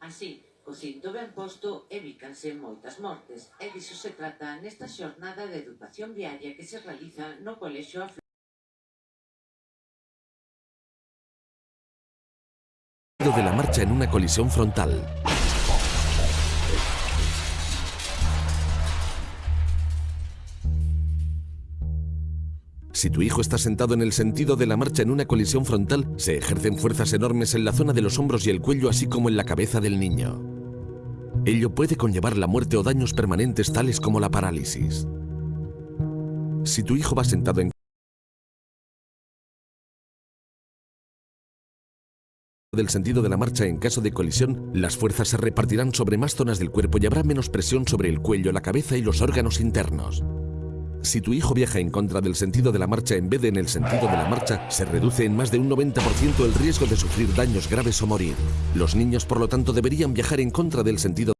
Así, co cinto ben posto evítanse moitas mortes e diso se trata nesta xornada de educación viaria que se realiza no Colexio Afro. de la marcha en una colisión frontal. Si tu hijo está sentado en el sentido de la marcha en una colisión frontal, se ejercen fuerzas enormes en la zona de los hombros y el cuello, así como en la cabeza del niño. Ello puede conllevar la muerte o daños permanentes tales como la parálisis. Si tu hijo va sentado en del sentido de la marcha en caso de colisión, las fuerzas se repartirán sobre más zonas del cuerpo y habrá menos presión sobre el cuello, la cabeza y los órganos internos. Si tu hijo viaja en contra del sentido de la marcha en vez de en el sentido de la marcha, se reduce en más de un 90% el riesgo de sufrir daños graves o morir. Los niños, por lo tanto, deberían viajar en contra del sentido